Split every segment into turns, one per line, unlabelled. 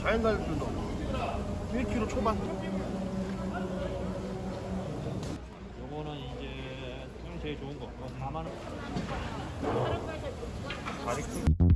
자연 달들도 1kg 초반.
요거는 이제 좀 제일 좋은 거. 이거 4만 원. 다리 큰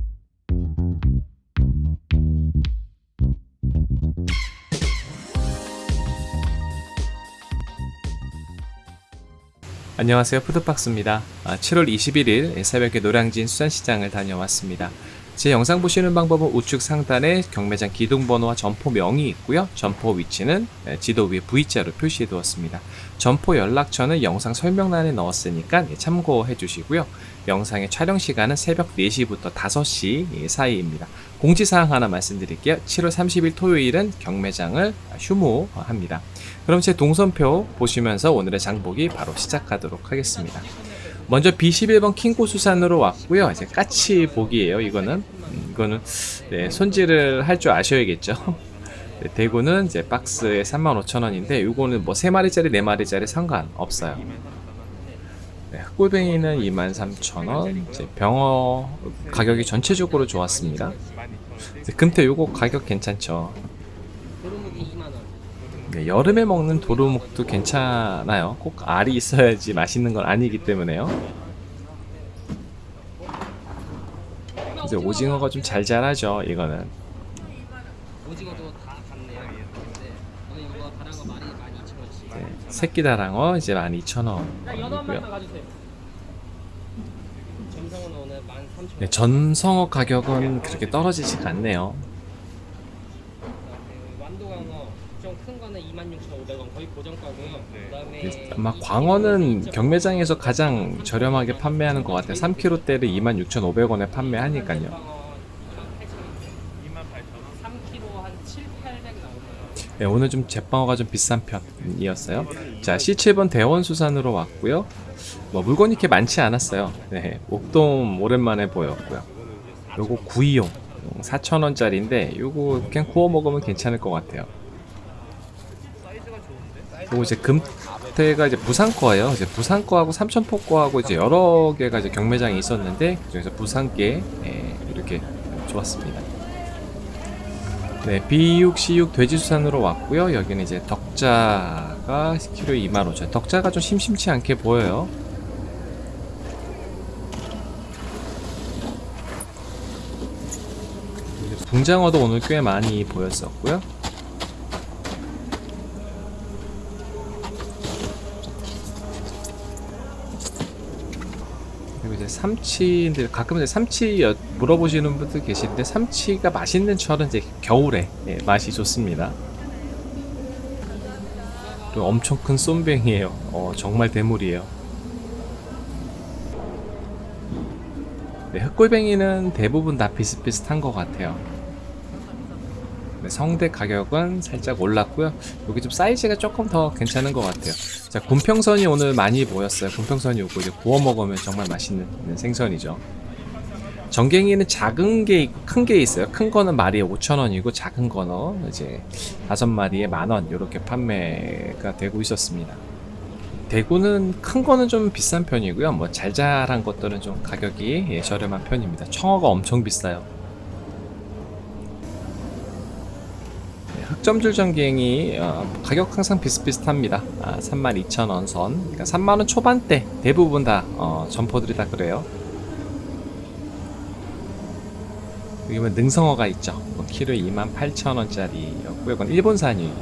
안녕하세요 푸드박스입니다 아, 7월 21일 새벽에 노량진 수산시장을 다녀왔습니다 제 영상 보시는 방법은 우측 상단에 경매장 기둥번호와 점포명이 있고요. 점포 위치는 예, 지도 위에 V자로 표시해 두었습니다. 점포 연락처는 영상 설명란에 넣었으니까 예, 참고해 주시고요. 영상의 촬영 시간은 새벽 4시부터 5시 사이입니다. 공지사항 하나 말씀드릴게요. 7월 30일 토요일은 경매장을 휴무합니다. 그럼 제 동선표 보시면서 오늘의 장보기 바로 시작하도록 하겠습니다. 먼저 B11번 킹고 수산으로 왔고요. 이제 까치 보기예요. 이거는 음, 이거는 네, 손질을 할 줄 아셔야겠죠. 네, 대구는 이제 박스에 35,000원인데 이거는 뭐 3마리짜리 4마리짜리 상관없어요. 네, 흑골뱅이는 23,000원. 이제 병어 가격이 전체적으로 좋았습니다. 금태 요거 가격 괜찮죠.
도루묵이 2만 원.
네, 여름에 먹는 도루묵도 괜찮아요. 꼭 알이 있어야지 맛있는 건 아니기 때문에요. 이제 오징어가 좀 잘 자라죠. 이거는
같네요. 네. 오늘 이거 다른 거 많이 많이 2,000원씩.
네, 새끼 다랑어 이제 12,000원이고요.
가주세요. 점성은 오늘 13,000원.
네, 전성어 가격은 그렇게 떨어지지가 않네요.
그 완도광어 좀 큰 거는 26,500원 거의 고정가고요. 그다음에
네, 아마 광어는 경매장에서 가장 저렴하게 판매하는 것 같아요. 3kg대를 26,500원에 판매하니까요.
3kg 한 7, 800 나오네요.
네, 오늘 좀 제빵어가 좀 비싼 편이었어요. 자, C7번 대원수산으로 왔고요. 뭐 물건이 이렇게 많지 않았어요. 네, 옥돔 오랜만에 보였고요. 요거 구이용 4,000원짜리인데 요거 그냥 구워 먹으면 괜찮을 것 같아요. 요거 이제 금태가 이제 부산 거예요. 이제 부산 거하고 삼천포 거하고 이제 여러 개가 이제 경매장에 있었는데 그중에서 부산께 예, 이렇게 좋았습니다. 네, B6, C6 돼지수산으로 왔고요. 여기는 이제 덕자가 키로에 25,000원. 덕자가 좀 심심치 않게 보여요. 붕장어도 오늘 꽤 많이 보였었고요. 그리고 이제 삼치인데 가끔 이제 삼치 여- 물어보시는 분들 계시는데 삼치가 맛있는 철은 이제 겨울에 예, 맛이 좋습니다. 그리고 엄청 큰 쏨뱅이에요. 어, 정말 대물이에요. 네, 흑골뱅이는 대부분 다 비슷비슷한 것 같아요. 네, 성대 가격은 살짝 올랐고요. 여기 좀 사이즈가 조금 더 괜찮은 것 같아요. 자, 곰평선이 오늘 많이 보였어요. 곰평선이 오고 이제 구워 먹으면 정말 맛있는 생선이죠. 정갱이는 작은 게 있고 큰 게 있어요. 큰 거는 마리에 5,000원이고 작은 거는 이제 다섯 마리에 만원 이렇게 판매가 되고 있었습니다. 대구는 큰 거는 좀 비싼 편이고요. 뭐잘 자란 것들은 좀 가격이 예, 저렴한 편입니다. 청어가 엄청 비싸요. 네, 흑점줄 전갱이 어, 가격 항상 비슷비슷합니다. 아, 32,000원 선. 그러니까 3만원 초반대 대부분 다 어, 점포들이 다 그래요. 여기 보면 능성어가 있죠. 뭐 키로에 28,000원짜리였고요. 이건 일본산이었어요.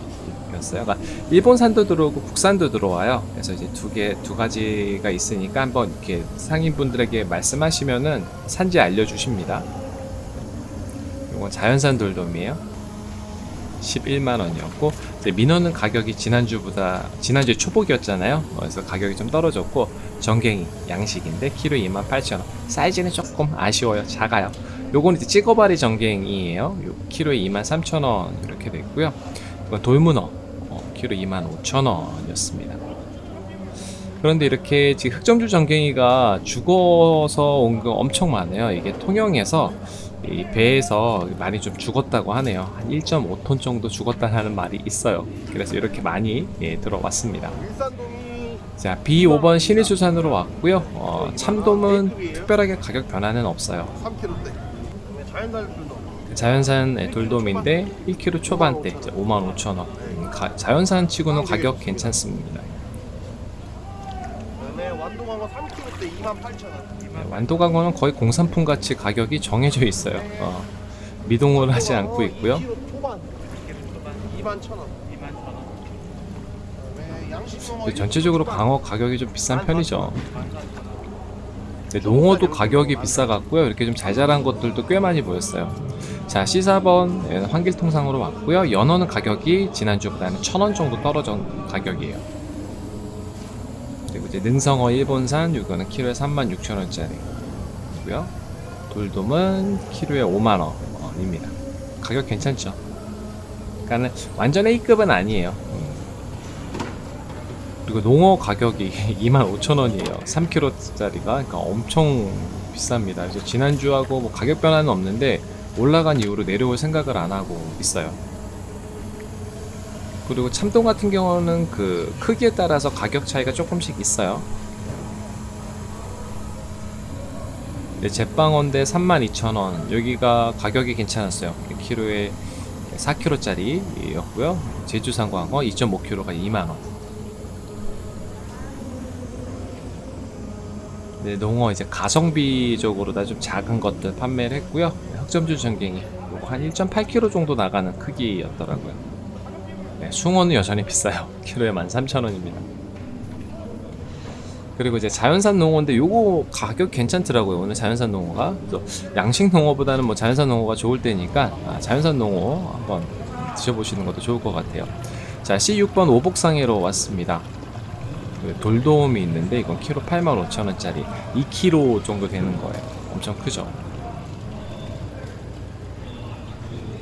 그러니까 일본산도 들어오고 국산도 들어와요. 그래서 이제 두 개, 두 가지가 있으니까 한번 이렇게 상인분들에게 말씀하시면은 산지 알려주십니다. 이건 자연산 돌돔이에요. 11만 원이었고 이제 민어는 가격이 지난주보다 지난주에 초복이었잖아요. 그래서 가격이 좀 떨어졌고 정갱이 양식인데 키로 28,000원. 사이즈는 조금 아쉬워요. 작아요. 요거는 이제 찍어바리 정갱이에요. 요 키로에 23,000원 이렇게 돼 있고요. 이건 돌문어 어, 키로 25,000원이었습니다. 그런데 이렇게 지금 흑점줄 정갱이가 죽어서 온 거 엄청 많아요. 이게 통영에서 이 배에서 많이 좀 죽었다고 하네요. 한 1.5톤 정도 죽었다는 말이 있어요. 그래서 이렇게 많이 예, 들어왔습니다. 자, B5번 신의수산으로 왔고요. 어, 참돔은 특별하게 가격 변화는 없어요.
3kg대. 자연 달들도
자연산 예, 돌돔인데 1kg 초반대 55,000원. 음, 자연산 치고는 가격 괜찮습니다.
완도광어 3kg 때 28,000원.
네, 완도광어는 거의 공산품 같이 가격이 정해져 있어요. 어, 미동을 하지 않고 있고요.
2kg 초반 21,000원.
21,000원.
그다음에 양식광어
근데 전체적으로 광어 가격이 좀 비싼 편이죠. 근데 농어도 가격이 비싸갔고요. 이렇게 좀 잘 자란 것들도 꽤 많이 보였어요. 자, C4번 예, 환길통상으로 왔고요. 연어는 가격이 지난주보다는 1,000원 정도 떨어진 가격이에요. 이제 능성어 일본산 이거는 키로에 36,000원짜리고요. 돌돔은 키로에 5만 원입니다. 가격 괜찮죠? 그러니까는 완전 A급은 아니에요. 음. 그리고 농어 가격이 25,000원이에요. 3kg짜리가 그러니까 엄청 비쌉니다. 그래서 지난주하고 뭐 가격 변화는 없는데 올라간 이후로 내려올 생각을 안 하고 있어요. 그리고 참돔 같은 경우는 그 크기에 따라서 가격 차이가 조금씩 있어요. 네, 제빵원대 32,000원. 여기가 가격이 괜찮았어요. 키로에 4kg짜리였고요. 제주산 광어 2.5kg가 2만 원. 네, 농어 이제 가성비적으로 다 좀 작은 것들 판매를 했고요. 흑점주 전갱이 한 1.8kg 정도 나가는 크기였더라고요. 네, 숭어는 여전히 비싸요. 키로에 13,000원입니다. 그리고 이제 자연산 농어인데 요거 가격 괜찮더라고요. 오늘 자연산 농어가. 양식 농어보다는 뭐 자연산 농어가 좋을 때니까 아, 자연산 농어 한번 드셔보시는 것도 좋을 것 같아요. 자, C6번 오복상해로 왔습니다. 그 돌돔이 있는데 이건 키로 85,000원짜리 2kg 정도 되는 거예요. 엄청 크죠.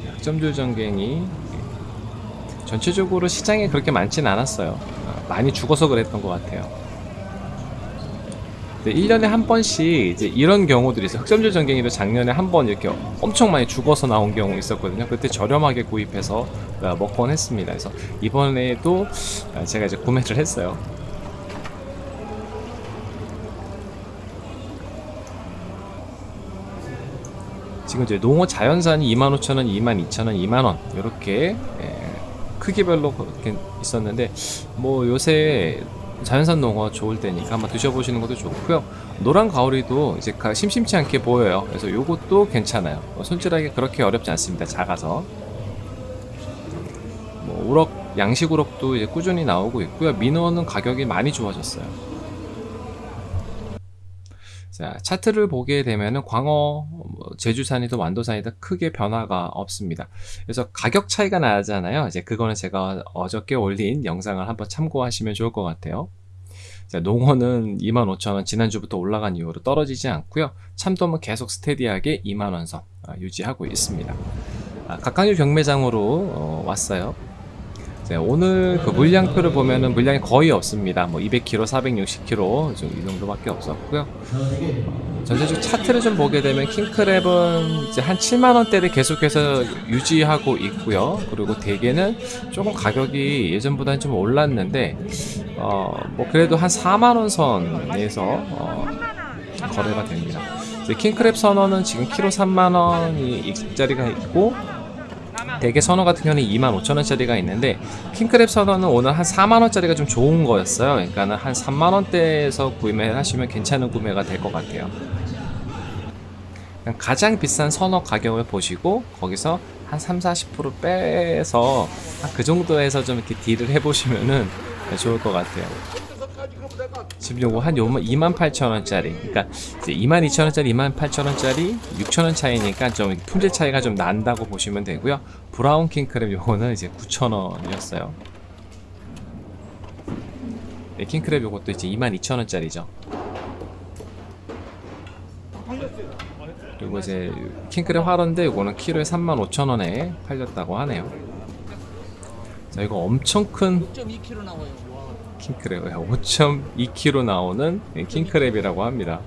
약점줄 전갱이 전체적으로 시장에 그렇게 많진 않았어요. 어, 많이 죽어서 그랬던 것 같아요. 근데 1년에 한 번씩 이제 이런 경우들이 있어요. 흑점줄 전갱이도 작년에 한 번 이렇게 엄청 많이 죽어서 나온 경우 있었거든요. 그때 저렴하게 구입해서 어, 먹곤 했습니다. 그래서 이번에도 어, 제가 이제 구매를 했어요. 지금 이제 농어 자연산이 25,000원, 22,000원, 2만원 이렇게 예, 크기별로 있었는데 뭐 요새 자연산 농어 좋을 때니까 한번 드셔보시는 것도 좋고요. 노란 가오리도 이제 가- 심심치 않게 보여요. 그래서 요것도 괜찮아요. 뭐 손질하기 그렇게 어렵지 않습니다. 작아서. 뭐 우럭 양식 우럭도 이제 꾸준히 나오고 있고요. 민어는 가격이 많이 좋아졌어요. 자, 차트를 보게 되면은 광어, 뭐 제주산이든 완도산이든 크게 변화가 없습니다. 그래서 가격 차이가 나잖아요. 이제 그거는 제가 어저께 올린 영상을 한번 참고하시면 좋을 것 같아요. 자, 농어는 25,000원 지난주부터 올라간 이후로 떨어지지 않고요. 참돔은 계속 스테디하게 2만원 선 아, 유지하고 있습니다. 아, 각각류 경매장으로 어, 왔어요. 자, 오늘 그 물량표를 보면은 물량이 거의 없습니다. 뭐 200kg, 460kg 좀 이 정도밖에 없었고요. 어, 전체적 차트를 좀 보게 되면 킹크랩은 이제 한 7만 원대를 계속해서 유지하고 있고요. 그리고 대게는 조금 가격이 예전보다는 좀 올랐는데 어, 뭐 그래도 한 4만 원 선에서 어, 거래가 됩니다. 킹크랩 선어는 지금 키로 3만 원이 일자리가 있고 대게 선어 같은 경우는 25,000원짜리가 있는데 킹크랩 선어는 오늘 한 4만원짜리가 좀 좋은 거였어요. 그러니까는 한 3만원대에서 구매를 하시면 괜찮은 구매가 될 것 같아요. 가장 비싼 선어 가격을 보시고 거기서 한 3, 40% 빼서 한그 정도에서 좀 이렇게 딜을 해보시면은 좋을 것 같아요 지금 요거 한 요만 28,000원짜리. 그러니까 이제 22,000원짜리 28,000원짜리 6,000원 차이니까 좀 품질 차이가 좀 난다고 보시면 되고요. 브라운 킹크랩 요거는 이제 9,000원이었어요. 네, 킹크랩 요것도 이제 22,000원짜리죠. 그리고 이제 킹크랩 화로인데 요거는 키로에 35,000원에 팔렸다고 하네요 자 이거 엄청 큰
5.2kg 나와요. 와.
킹크랩 5.2kg 나오는 킹크랩이라고 합니다.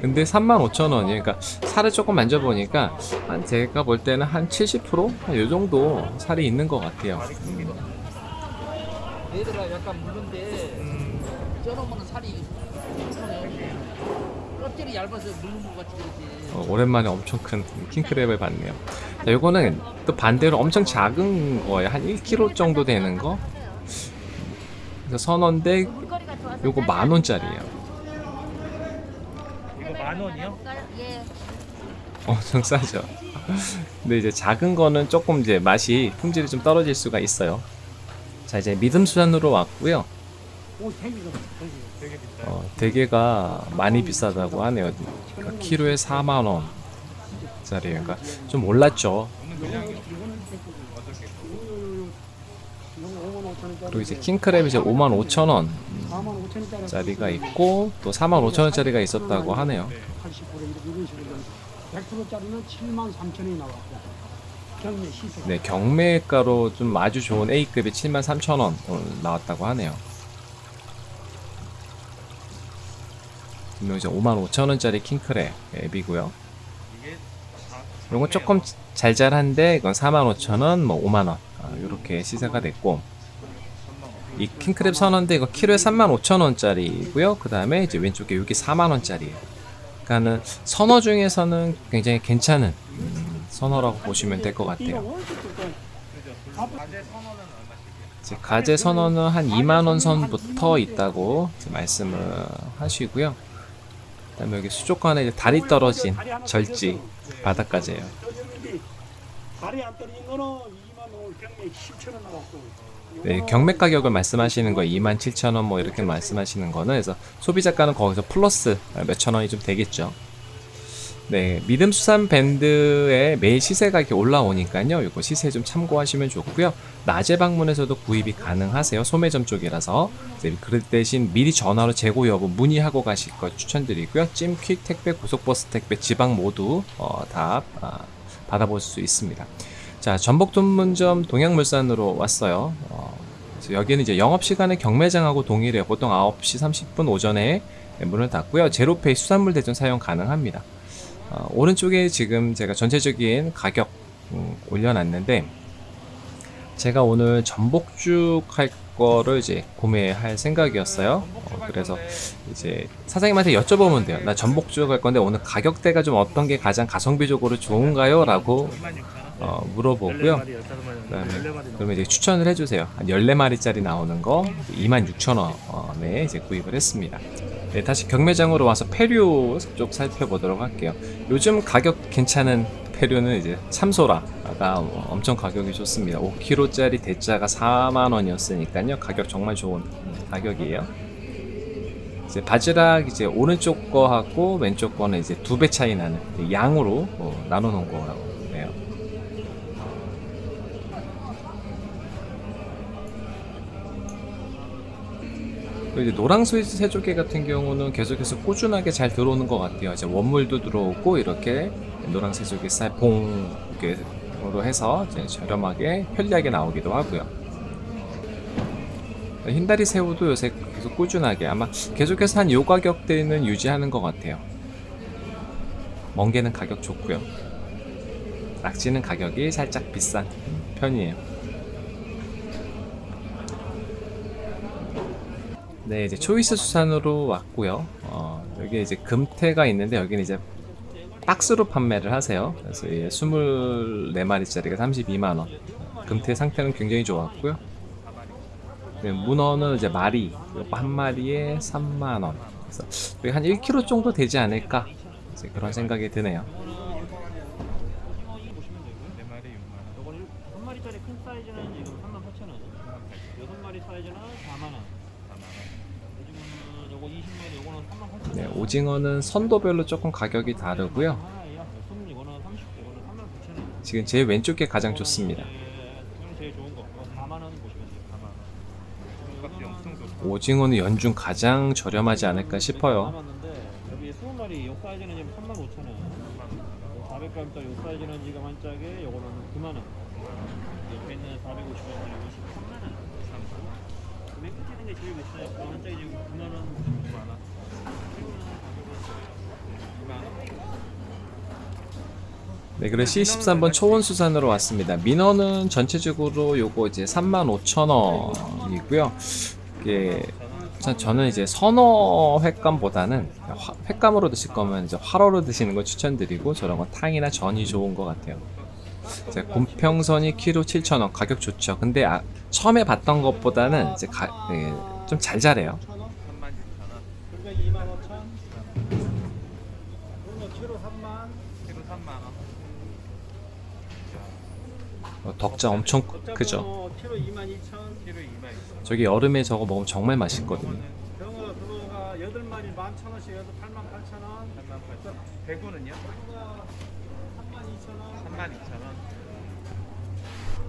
근데 35,000원이 그러니까 살을 조금 만져보니까 한 제가 볼 때는 한 70%이 정도 살이 있는 것 같아요. 음.
얘들아 약간 무른데 쪄놓으면 살이 편해. 껍질이 얇아서 물는 것 같이 그러지.
어, 오랜만에 엄청 큰 킹크랩을 봤네요. 자, 요거는 또 반대로 엄청 작은 거예요. 한 1kg 정도 되는 거. 그래서 선원데 요거 만 원짜리예요.
이거 만 원이요?
예.
엄청 싸죠. 근데 이제 작은 거는 조금 이제 맛이 품질이 좀 떨어질 수가 있어요. 자 이제 믿음 수산으로 왔고요.
되게 비싸요.
어, 대게가 많이 비싸다고 하네요. 그러니까 키로에 4만 원 짜리예요. 그러니까 좀 올랐죠. 그리고 이제 킹크랩 이제 5만 5천 원 짜리가 있고 또 4만 5천 원 짜리가 있었다고 하네요.
80% 이렇게 이런 식으로 100%짜리는 7만 3천 원이 나왔고 경매 시세
네, 경매가로 좀 아주 좋은 A급이 7만 3천 원 나왔다고 하네요. 분명 이제 5만 5천 원짜리 킹크랩 앱이고요. 이런 건 조금 잘잘한데 이건 4만 5천 원, 뭐 5만 원 아, 이렇게 시세가 됐고 이 킹크랩 선원데 이거 키로에 3만 5천 원짜리고요. 그 다음에 이제 왼쪽에 여기 4만 원짜리예요. 그러니까는 선어 중에서는 굉장히 괜찮은 음, 선어라고 보시면 될 것 같아요. 가재 선어는 한 2만 원 선부터 있다고 말씀을 하시고요. 그다음에 여기 수족관에 이제 다리 떨어진 절지 바닷가재예요.
다리 안 떨어진 거는 2만 원 경매 10천 원 나왔고
네, 경매 가격을 말씀하시는 거 27,000원 뭐 이렇게 말씀하시는 거는 그래서 소비자가는 거기서 플러스 몇천 원이 좀 되겠죠. 네, 믿음 수산 밴드에 매일 시세가 이렇게 올라오니까요. 이거 시세 좀 참고하시면 좋고요. 낮에 방문해서도 구입이 가능하세요. 소매점 쪽이라서. 네, 그럴 대신 미리 전화로 재고 여부 문의하고 가실 거 추천드리고요. 찜퀵 택배, 고속버스 택배, 지방 모두 어, 다 아, 받아볼 수 있습니다. 자, 전복 돈문점 동양물산으로 왔어요. 어, 여기는 이제 영업시간에 경매장하고 동일해요. 보통 9시 30분 오전에 문을 닫고요. 제로페이 수산물 대전 사용 가능합니다. 어, 오른쪽에 지금 제가 전체적인 가격 음, 올려놨는데 제가 오늘 전복죽 할 거를 이제 구매할 생각이었어요. 어, 그래서 이제 사장님한테 여쭤보면 돼요. 나 전복죽 할 건데 오늘 가격대가 좀 어떤 게 가장 가성비적으로 좋은가요? 라고
26,000원.
어, 물어보고요. 그다음에 그러면 이제 추천을 해주세요. 한 14마리짜리 나오는 거 26,000원에 이제 구입을 했습니다. 네, 다시 경매장으로 와서 페류 쪽 살펴보도록 할게요. 요즘 가격 괜찮은 페류는 이제 참소라가 엄청 가격이 좋습니다. 5kg짜리 대짜가 4만원이었으니까요. 가격 정말 좋은 가격이에요. 이제 바지락 이제 오른쪽 거하고 왼쪽 거는 이제 두 배 차이 나는 양으로 어, 나눠 놓은 거라고 해요. 그리고 이제 노랑소이 새조개 같은 경우는 계속해서 꾸준하게 잘 들어오는 것 같아요. 이제 원물도 들어오고 이렇게 노랑 새조개 쌀봉으로 해서 이제 저렴하게 편리하게 나오기도 하고요. 흰다리 새우도 요새 계속 꾸준하게 아마 계속해서 한 요 가격대는 유지하는 것 같아요. 멍게는 가격 좋고요. 낙지는 가격이 살짝 비싼 편이에요. 네, 이제 초이스 수산으로 왔고요. 어, 여기 이제 금태가 있는데 여기는 이제 박스로 판매를 하세요. 그래서 이 24마리짜리가 32만 원. 금태 상태는 굉장히 좋았고요. 네, 문어는 이제 마리, 한 마리에 3만 원. 그래서 거의 한 1kg 정도 되지 않을까 그런 생각이 드네요.
보시면 되고요. 네 마리 6만 원. 요거는 한 마리짜리 큰 사이즈는 지금 38,000원. 여섯 마리 사이즈는 4만 원. 4만 원. 요즘은 요거 20마리 요거는 38,000원.
네, 오징어는 선도별로 조금 가격이 다르고요.
하나예요. 손 이거는 30, 이거는 39,000원.
지금 제 왼쪽에 가장 좋습니다.
지금 제일 좋은 거. 이거 4만 원 보시면 돼요. 4만 원. 값이 엄청 좋고.
오징어는 연중 가장 저렴하지 않을까 싶어요.
남았는데 여기 20마리 요 사이즈는 지금 35,000원. 400g짜리 요 사이즈는 지금 한 짝에 요거는 9만 원. 옆에 있는 450원짜리 요거 13만 원. 3만 맨 끝에 있는 게 제일 비싸요. 그거 한 짝에 지금 9만 원 많아.
네, 그래 C13번 초원수산으로 왔습니다. 민어는 전체적으로 요거 이제 35,000원이고요. 이게 저는 이제 선어 횟감보다는 화- 횟감으로 드실 거면 이제 화로로 드시는 걸 추천드리고 저런 건 탕이나 전이 좋은 것 같아요. 이제 곰평선이 키로 7,000원 가격 좋죠. 근데 아, 처음에 봤던 것보다는 이제 예, 좀잘 자래요.
3만 6천 원. 그러니까 2만 5천. 그러면 키로 3만. 키로 3만 원.
어, 덕자 엄청 크죠.
뭐 키로 2만 2천. 키로 2만 2천.
저기 여름에 저거 먹으면 정말 맛있거든요.
병어 그거가 8마리 11,000원씩 해서 8만 8천원. 8만 8천. 대구는요? 3만 2천원. 3만 2천원.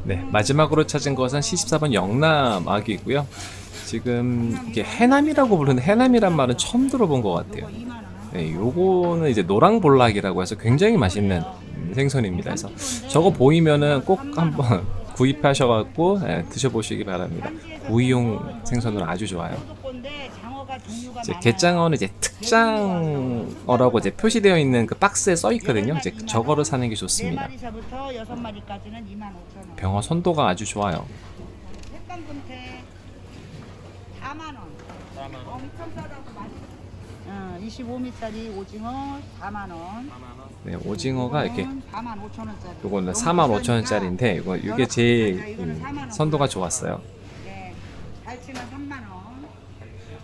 네, 마지막으로 찾은 것은 74번 영남 아기고요. 지금 이게 해남이라고 부르는 해남이란 말은 처음 들어본 것 같아요. 네, 요거는 이제 노랑볼락이라고 해서 굉장히 맛있는 음, 생선입니다. 그래서 저거 보이면은 꼭 한번 구입하셔갖고 예, 드셔보시기 바랍니다. 구이용 생선으로 아주 좋아요. 이제 게장어는 이제 특장어라고 이제 표시되어 있는 그 박스에 써 있거든요. 이제 저거를 사는 게 좋습니다.
4마리서부터 6마리까지는 25,000원.
병어 선도가 아주 좋아요.
햇감금태 4만원.
4만 원.
엄청 싸다고 많이. 어, 25미짜리 오징어 4만원.
4만 원.
네, 오징어가 이렇게
4만 5천원짜리.
요거는 4만 5천 원짜리인데 이거 이게 제일 음, 선도가 좋았어요.
네. 갈치는 3만원.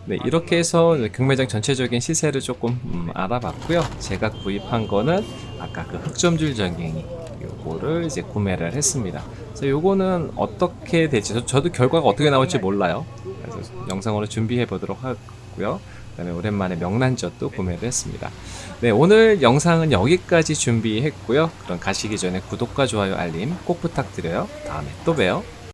네, 이렇게 해서 경매장 전체적인 시세를 조금 음, 알아봤고요. 제가 구입한 거는 아까 그 흑점줄 전갱이 요거를 이제 구매를 했습니다. 그래서 요거는 어떻게 될지 저, 저도 결과가 어떻게 나올지 몰라요. 그래서 영상으로 준비해 보도록 하고요. 그다음에 오랜만에 명란젓도 구매를 했습니다. 네, 오늘 영상은 여기까지 준비했고요. 그럼 가시기 전에 구독과 좋아요 알림 꼭 부탁드려요. 다음에 또 봬요.